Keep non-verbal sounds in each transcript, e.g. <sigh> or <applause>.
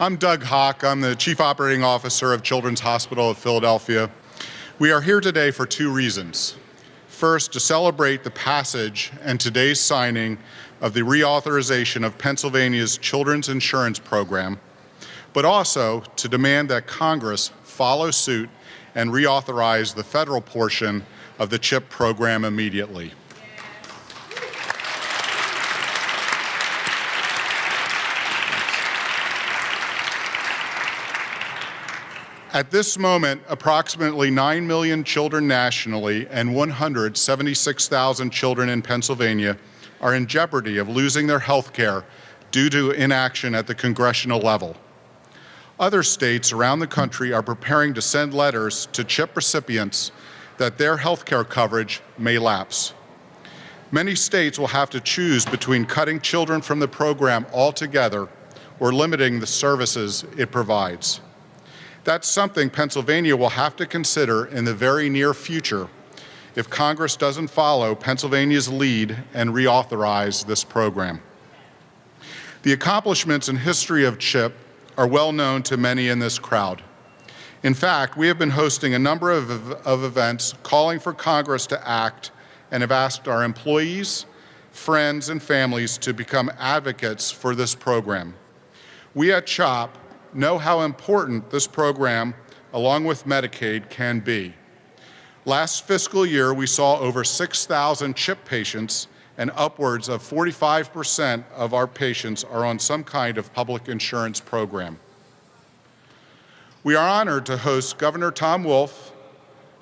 I'm Doug Hock. I'm the Chief Operating Officer of Children's Hospital of Philadelphia. We are here today for two reasons. First, to celebrate the passage and today's signing of the reauthorization of Pennsylvania's Children's Insurance Program, but also to demand that Congress follow suit and reauthorize the federal portion of the CHIP program immediately. At this moment, approximately 9 million children nationally and 176,000 children in Pennsylvania are in jeopardy of losing their health care due to inaction at the congressional level. Other states around the country are preparing to send letters to CHIP recipients that their health care coverage may lapse. Many states will have to choose between cutting children from the program altogether or limiting the services it provides. That's something Pennsylvania will have to consider in the very near future if Congress doesn't follow Pennsylvania's lead and reauthorize this program. The accomplishments and history of CHIP are well known to many in this crowd. In fact, we have been hosting a number of, of events calling for Congress to act and have asked our employees, friends, and families to become advocates for this program. We at CHOP know how important this program, along with Medicaid, can be. Last fiscal year, we saw over 6,000 CHIP patients and upwards of 45% of our patients are on some kind of public insurance program. We are honored to host Governor Tom Wolf,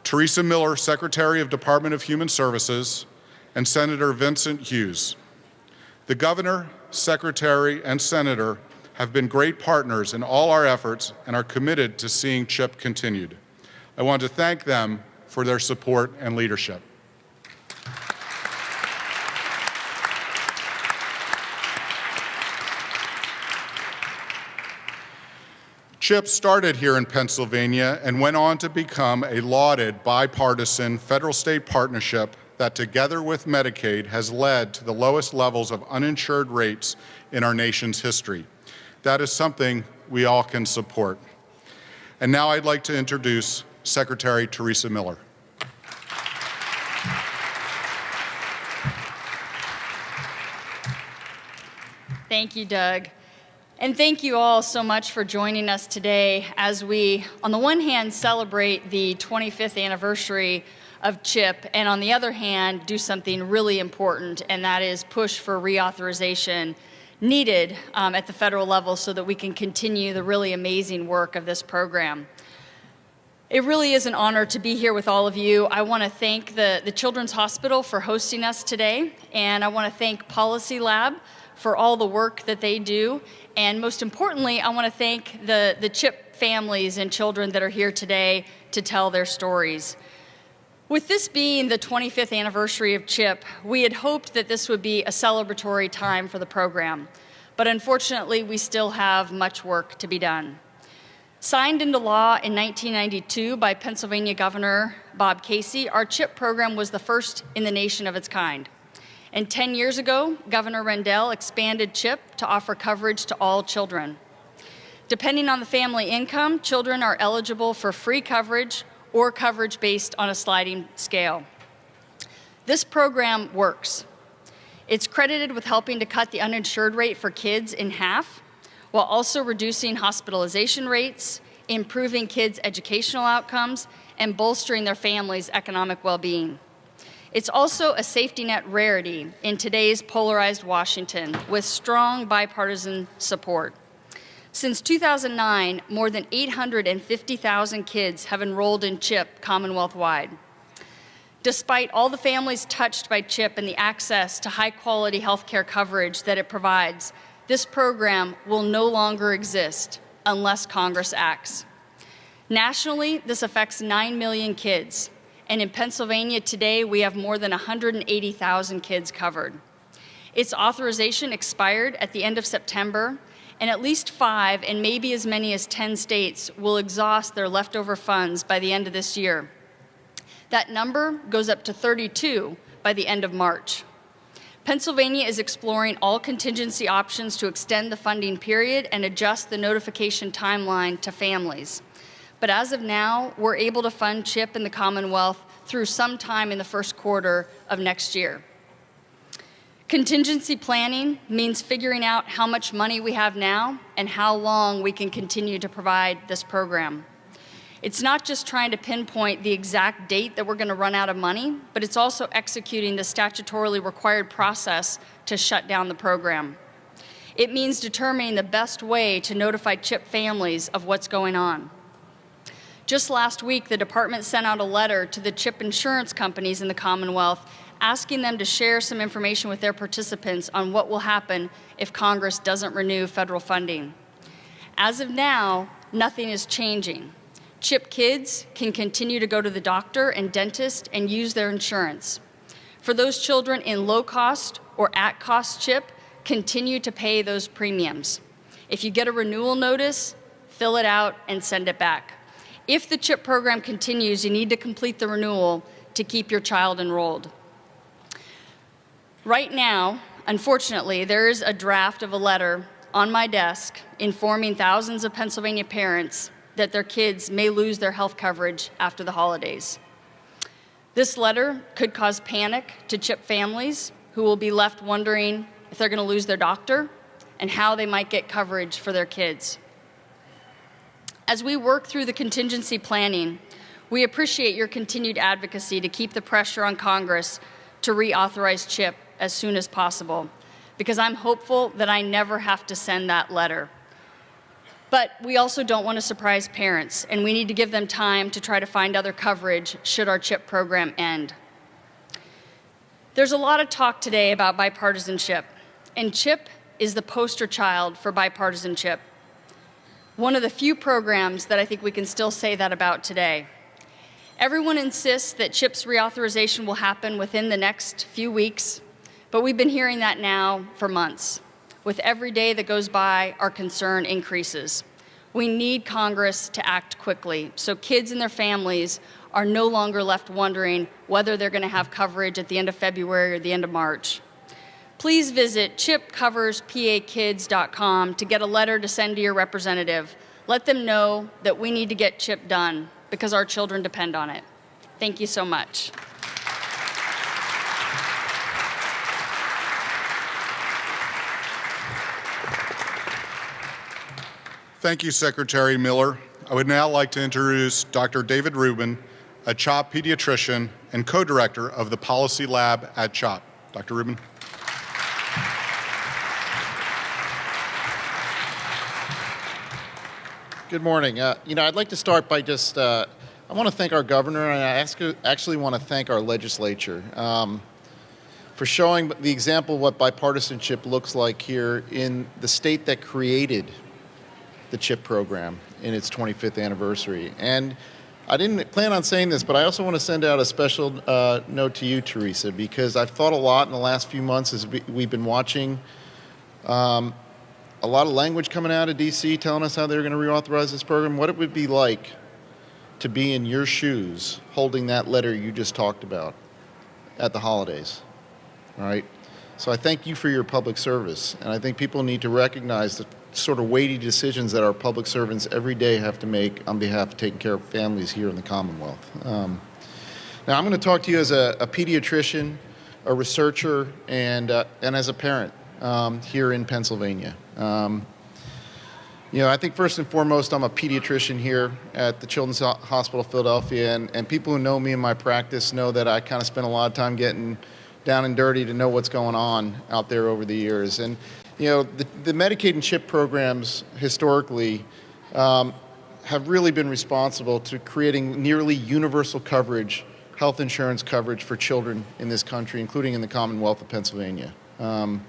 Teresa Miller, Secretary of Department of Human Services, and Senator Vincent Hughes. The Governor, Secretary, and Senator have been great partners in all our efforts and are committed to seeing CHIP continued. I want to thank them for their support and leadership. CHIP started here in Pennsylvania and went on to become a lauded bipartisan federal-state partnership that together with Medicaid has led to the lowest levels of uninsured rates in our nation's history. That is something we all can support. And now I'd like to introduce Secretary Teresa Miller. Thank you, Doug. And thank you all so much for joining us today as we, on the one hand, celebrate the 25th anniversary of CHIP, and on the other hand, do something really important, and that is push for reauthorization needed um, at the federal level so that we can continue the really amazing work of this program. It really is an honor to be here with all of you. I want to thank the, the Children's Hospital for hosting us today, and I want to thank Policy Lab for all the work that they do. And most importantly, I want to thank the, the CHIP families and children that are here today to tell their stories. With this being the 25th anniversary of CHIP, we had hoped that this would be a celebratory time for the program, but unfortunately we still have much work to be done. Signed into law in 1992 by Pennsylvania Governor Bob Casey, our CHIP program was the first in the nation of its kind. And 10 years ago, Governor Rendell expanded CHIP to offer coverage to all children. Depending on the family income, children are eligible for free coverage or coverage based on a sliding scale. This program works. It's credited with helping to cut the uninsured rate for kids in half, while also reducing hospitalization rates, improving kids' educational outcomes, and bolstering their families' economic well-being. It's also a safety net rarity in today's polarized Washington with strong bipartisan support. Since 2009, more than 850,000 kids have enrolled in CHIP Commonwealth-wide. Despite all the families touched by CHIP and the access to high-quality health care coverage that it provides, this program will no longer exist unless Congress acts. Nationally, this affects 9 million kids, and in Pennsylvania today, we have more than 180,000 kids covered. Its authorization expired at the end of September, and at least five and maybe as many as 10 states will exhaust their leftover funds by the end of this year. That number goes up to 32 by the end of March. Pennsylvania is exploring all contingency options to extend the funding period and adjust the notification timeline to families. But as of now, we're able to fund CHIP in the Commonwealth through sometime in the first quarter of next year. Contingency planning means figuring out how much money we have now and how long we can continue to provide this program. It's not just trying to pinpoint the exact date that we're going to run out of money, but it's also executing the statutorily required process to shut down the program. It means determining the best way to notify CHIP families of what's going on. Just last week, the department sent out a letter to the CHIP insurance companies in the Commonwealth asking them to share some information with their participants on what will happen if Congress doesn't renew federal funding. As of now, nothing is changing. CHIP kids can continue to go to the doctor and dentist and use their insurance. For those children in low cost or at cost CHIP, continue to pay those premiums. If you get a renewal notice, fill it out and send it back. If the CHIP program continues, you need to complete the renewal to keep your child enrolled. Right now, unfortunately, there is a draft of a letter on my desk informing thousands of Pennsylvania parents that their kids may lose their health coverage after the holidays. This letter could cause panic to CHIP families who will be left wondering if they're going to lose their doctor and how they might get coverage for their kids. As we work through the contingency planning, we appreciate your continued advocacy to keep the pressure on Congress to reauthorize CHIP as soon as possible, because I'm hopeful that I never have to send that letter. But we also don't want to surprise parents, and we need to give them time to try to find other coverage should our CHIP program end. There's a lot of talk today about bipartisanship, and CHIP is the poster child for bipartisanship. One of the few programs that I think we can still say that about today. Everyone insists that CHIP's reauthorization will happen within the next few weeks, but we've been hearing that now for months. With every day that goes by, our concern increases. We need Congress to act quickly so kids and their families are no longer left wondering whether they're going to have coverage at the end of February or the end of March. Please visit chipcoverspakids.com to get a letter to send to your representative. Let them know that we need to get CHIP done because our children depend on it. Thank you so much. Thank you, Secretary Miller. I would now like to introduce Dr. David Rubin, a CHOP pediatrician and co-director of the Policy Lab at CHOP. Dr. Rubin. Good morning. Uh, you know, I'd like to start by just, uh, I want to thank our governor and I ask, actually want to thank our legislature um, for showing the example of what bipartisanship looks like here in the state that created the CHIP program in its 25th anniversary. And I didn't plan on saying this, but I also want to send out a special uh, note to you, Teresa, because I've thought a lot in the last few months as we've been watching um, a lot of language coming out of DC telling us how they're going to reauthorize this program, what it would be like to be in your shoes holding that letter you just talked about at the holidays. All right? So I thank you for your public service, and I think people need to recognize that sort of weighty decisions that our public servants every day have to make on behalf of taking care of families here in the Commonwealth. Um, now, I'm going to talk to you as a, a pediatrician, a researcher, and, uh, and as a parent um, here in Pennsylvania. Um, you know, I think first and foremost, I'm a pediatrician here at the Children's Hospital of Philadelphia, and, and people who know me in my practice know that I kind of spend a lot of time getting down and dirty to know what's going on out there over the years. And you know, the, the Medicaid and CHIP programs historically um, have really been responsible to creating nearly universal coverage, health insurance coverage for children in this country, including in the Commonwealth of Pennsylvania. Um,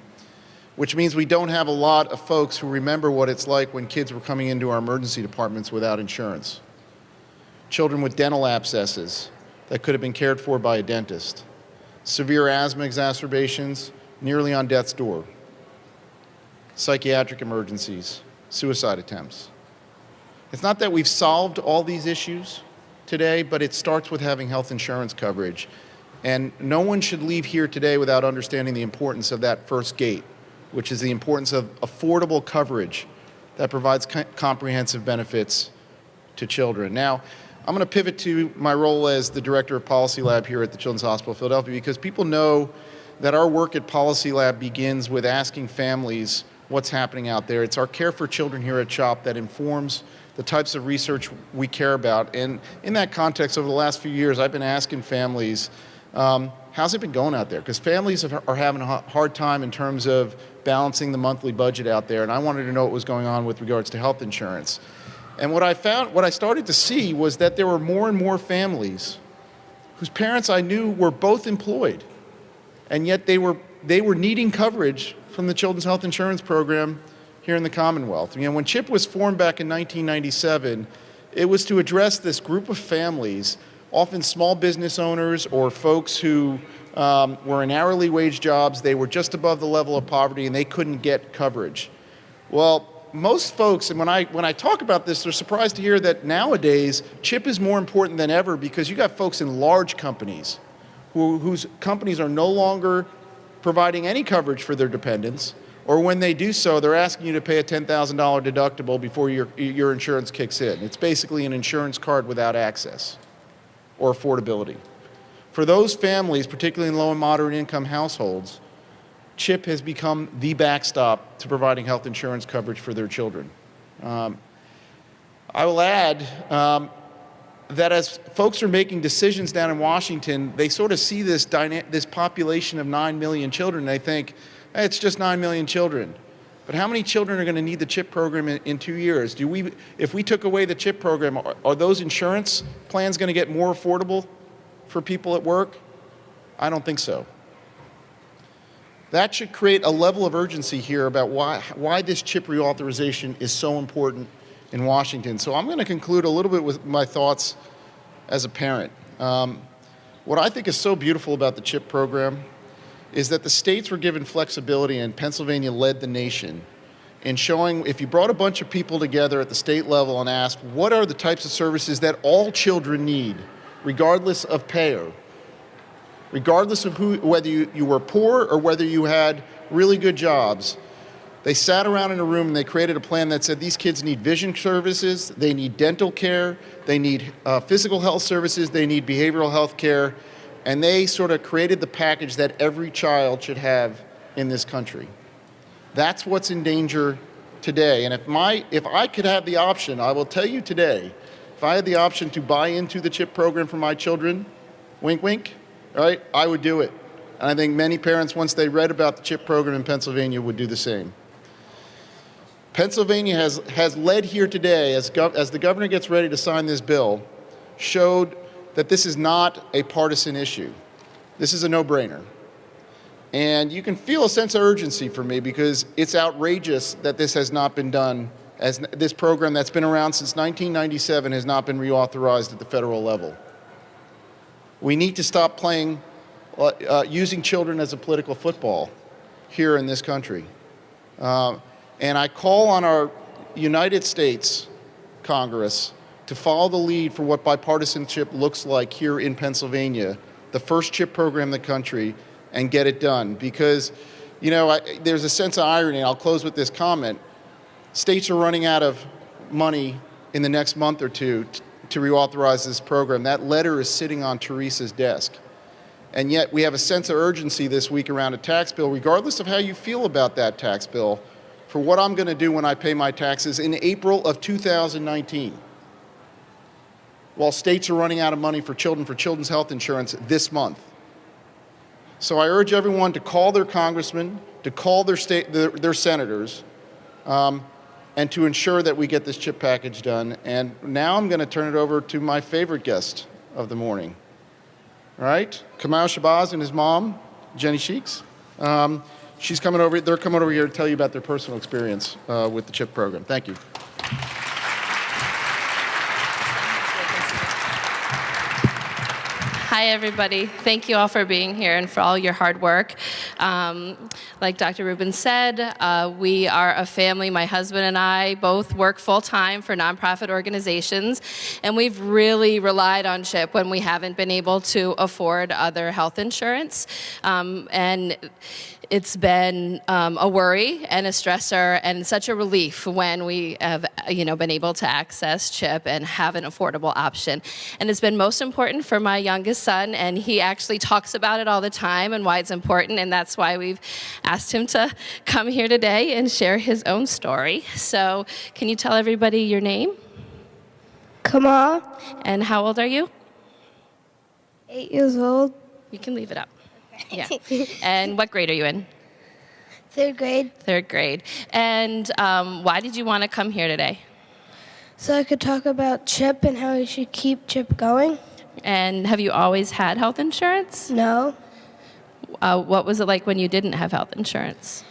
which means we don't have a lot of folks who remember what it's like when kids were coming into our emergency departments without insurance. Children with dental abscesses that could have been cared for by a dentist. Severe asthma exacerbations nearly on death's door psychiatric emergencies, suicide attempts. It's not that we've solved all these issues today, but it starts with having health insurance coverage. And no one should leave here today without understanding the importance of that first gate, which is the importance of affordable coverage that provides co comprehensive benefits to children. Now, I'm going to pivot to my role as the Director of Policy Lab here at the Children's Hospital Philadelphia because people know that our work at Policy Lab begins with asking families what's happening out there. It's our care for children here at CHOP that informs the types of research we care about. And in that context, over the last few years, I've been asking families, um, how's it been going out there? Because families are having a hard time in terms of balancing the monthly budget out there. And I wanted to know what was going on with regards to health insurance. And what I found, what I started to see was that there were more and more families whose parents I knew were both employed, and yet they were, they were needing coverage from the Children's Health Insurance Program here in the Commonwealth. You know, when CHIP was formed back in 1997, it was to address this group of families, often small business owners or folks who um, were in hourly wage jobs, they were just above the level of poverty and they couldn't get coverage. Well, most folks, and when I, when I talk about this, they're surprised to hear that nowadays CHIP is more important than ever because you got folks in large companies who, whose companies are no longer providing any coverage for their dependents, or when they do so, they're asking you to pay a $10,000 deductible before your, your insurance kicks in. It's basically an insurance card without access or affordability. For those families, particularly in low and moderate income households, CHIP has become the backstop to providing health insurance coverage for their children. Um, I will add um, that as folks are making decisions down in Washington, they sort of see this, this population of 9 million children and they think, hey, it's just 9 million children. But how many children are going to need the CHIP program in, in, two years? Do we, if we took away the CHIP program, are, are those insurance plans going to get more affordable for people at work? I don't think so. That should create a level of urgency here about why, why this chip reauthorization is so important in Washington. So I'm going to conclude a little bit with my thoughts as a parent. Um, what I think is so beautiful about the CHIP program is that the states were given flexibility and Pennsylvania led the nation in showing if you brought a bunch of people together at the state level and asked what are the types of services that all children need, regardless of payer, regardless of who, whether you, you were poor or whether you had really good jobs, they sat around in a room and they created a plan that said these kids need vision services, they need dental care, they need uh, physical health services, they need behavioral health care, and they sort of created the package that every child should have in this country. That's what's in danger today. And if, my, if I could have the option, I will tell you today, if I had the option to buy into the CHIP program for my children, wink, wink, right, I would do it. And I think many parents, once they read about the CHIP program in Pennsylvania, would do the same. Pennsylvania has, has led here today, as, as the governor gets ready to sign this bill, showed that this is not a partisan issue. This is a no-brainer. And you can feel a sense of urgency for me because it's outrageous that this has not been done as this program that's been around since 1997 has not been reauthorized at the federal level. We need to stop playing, uh, uh, using children as a political football here in this country. Uh, and I call on our United States Congress to follow the lead for what bipartisanship looks like here in Pennsylvania, the first chip program in the country, and get it done. Because, you know, I, there's a sense of irony. I'll close with this comment. States are running out of money in the next month or two to reauthorize this program. That letter is sitting on Teresa's desk. And yet we have a sense of urgency this week around a tax bill, regardless of how you feel about that tax bill, for what I'm going to do when I pay my taxes in April of 2019. While states are running out of money for children for children's health insurance this month. So I urge everyone to call their congressmen, to call their, state, their, their senators, um, and to ensure that we get this chip package done. And now I'm going to turn it over to my favorite guest of the morning. All right, Kamal Shabazz and his mom, Jenny Sheeks. Um, she's coming over, they're coming over here to tell you about their personal experience uh, with the CHIP program. Thank you. Hi, everybody. Thank you all for being here and for all your hard work. Um, like Dr. Rubin said, uh, we are a family. My husband and I both work full time for nonprofit organizations, and we've really relied on CHIP when we haven't been able to afford other health insurance. Um, and it's been um, a worry and a stressor and such a relief when we have you know been able to access chip and have an affordable option and it's been most important for my youngest son and he actually talks about it all the time and why it's important and that's why we've asked him to <laughs> come here today and share his own story. So can you tell everybody your name? Kamal, and how old are you? Eight years old, you can leave it up. Yeah. <laughs> And what grade are you in? Third grade, third grade. And um, why did you want to come here today? So I could talk about Chip and how we should keep Chip going. And have you always had health insurance? No, Uh, what was it like when you didn't have health insurance?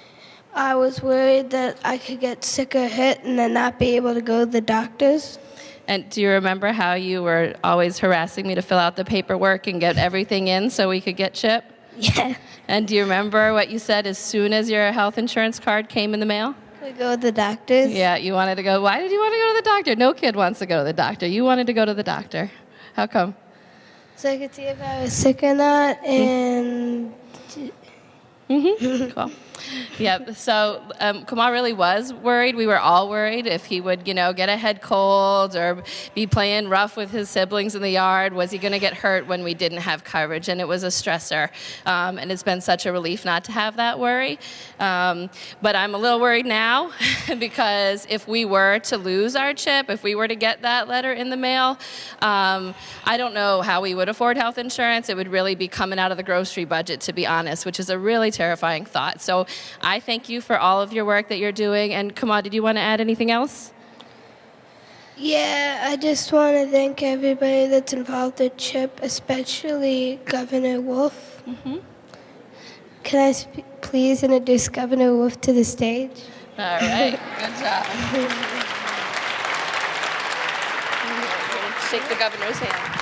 I was worried that I could get sick or hit and then not be able to go to the doctors. And do you remember how you were always harassing me to fill out the paperwork and get everything in so we could get CHIP? <laughs> Yeah, And do you remember what you said as soon as your health insurance card came in the mail? we go to the doctors. Yeah, you wanted to go. Why did you want to go to the doctor? No kid wants to go to the doctor. You wanted to go to the doctor. How come? So I could see if I was sick or not, and mm-hmm. <laughs> Cool. Yep. So um, really was worried. We were all worried if he would, you know, get a head cold or be playing rough with his siblings in the yard. Was he going to get hurt when we didn't have coverage? And it was a stressor. Um, and it's been such a relief not to have that worry. Um, but I'm a little worried now <laughs> because if we were to lose our chip, if we were to get that letter in the mail, um, I don't know how we would afford health insurance. It would really be coming out of the grocery budget, to be honest, which is a really terrifying thought. So I thank you for all of your work that you're doing. And Kamal, did you want to add anything else? yeah, I just want to thank everybody that's involved with Chip, especially Governor Wolf. Mm-hmm. Can I please introduce Governor Wolf to the stage? All right. <laughs> Good job. <laughs> Shake the governor's hand.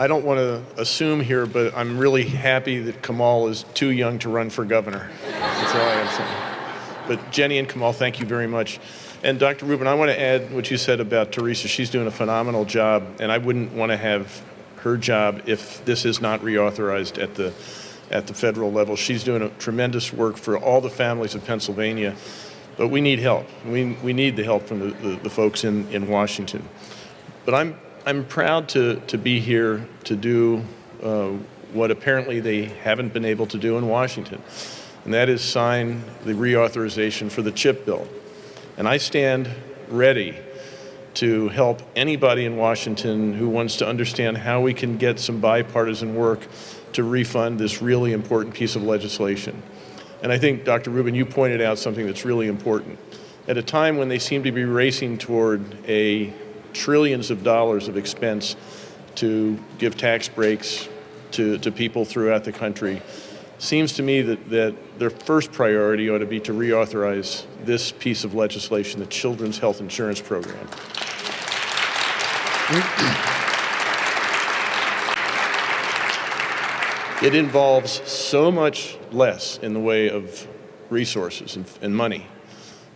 I don't want to assume here, but I'm really happy that Kamal is too young to run for governor. That's all I have to say. But Jenny and Kamal, thank you very much. And Dr. Rubin, I want to add what you said about Teresa. She's doing a phenomenal job, and I wouldn't want to have her job if this is not reauthorized at the at the federal level. She's doing a tremendous work for all the families of Pennsylvania, but we need help. We, we need the help from the, the, the folks in, in Washington. But I'm, I'm proud to, to be here to do uh, what apparently they haven't been able to do in Washington, and that is sign the reauthorization for the CHIP bill. And I stand ready to help anybody in Washington who wants to understand how we can get some bipartisan work to refund this really important piece of legislation. And I think, Dr. Rubin, you pointed out something that's really important. At a time when they seem to be racing toward a trillions of dollars of expense to give tax breaks to, to people throughout the country, seems to me that, that their first priority ought to be to reauthorize this piece of legislation, the Children's Health Insurance Program. It involves so much less in the way of resources and, and money,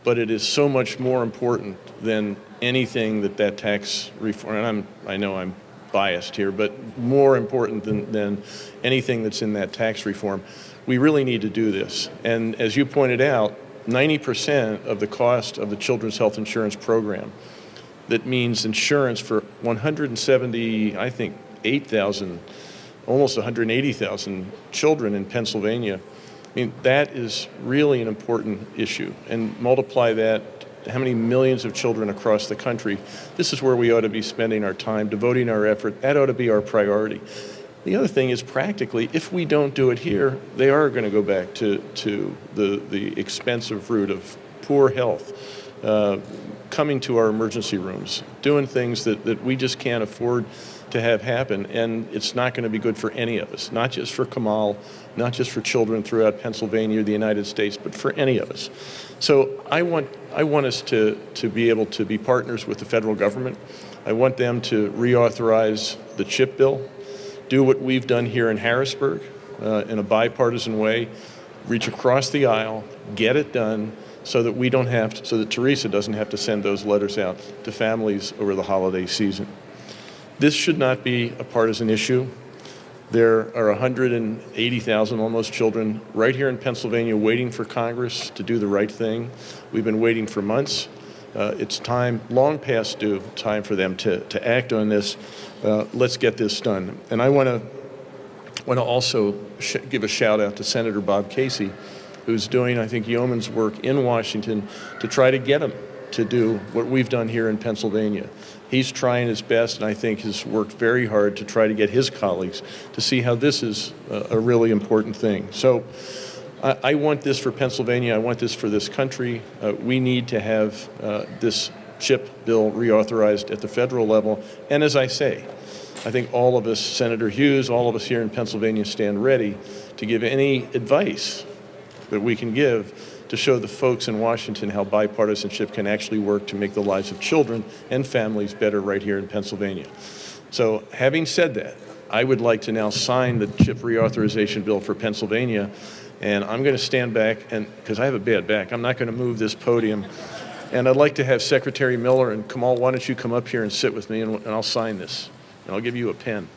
but it is so much more important than anything that that tax reform, and I'm, I know I'm biased here, but more important than, than anything that's in that tax reform. We really need to do this. And as you pointed out, 90% of the cost of the Children's Health Insurance Program, that means insurance for 170, I think, 8,000 almost 180,000 children in Pennsylvania. I mean, that is really an important issue. And multiply that, how many millions of children across the country. This is where we ought to be spending our time, devoting our effort. That ought to be our priority. The other thing is practically, if we don't do it here, they are going to go back to, to the, the expensive route of poor health, uh, coming to our emergency rooms, doing things that, that we just can't afford to have happen, and it's not going to be good for any of us, not just for Kamal, not just for children throughout Pennsylvania or the United States, but for any of us. So I want, I want us to, to be able to be partners with the federal government. I want them to reauthorize the CHIP bill, do what we've done here in Harrisburg uh, in a bipartisan way, reach across the aisle, get it done, so that we don't have to, so that Teresa doesn't have to send those letters out to families over the holiday season. This should not be a partisan issue. There are 180,000 almost children right here in Pennsylvania waiting for Congress to do the right thing. We've been waiting for months. Uh, it's time, long past due, time for them to, to act on this. Uh, let's get this done. And I want to want to also give a shout out to Senator Bob Casey, who's doing, I think, yeoman's work in Washington to try to get him to do what we've done here in Pennsylvania. He's trying his best, and I think has worked very hard to try to get his colleagues to see how this is a, a really important thing. So I, I, want this for Pennsylvania. I want this for this country. Uh, we need to have uh, this CHIP bill reauthorized at the federal level. And as I say, I think all of us, Senator Hughes, all of us here in Pennsylvania stand ready to give any advice that we can give to show the folks in Washington how bipartisanship can actually work to make the lives of children and families better right here in Pennsylvania. So having said that, I would like to now sign the CHIP reauthorization bill for Pennsylvania, and I'm going to stand back, and because I have a bad back, I'm not going to move this podium. And I'd like to have Secretary Miller and Kamal, why don't you come up here and sit with me, and, and I'll sign this and I'll give you a pen.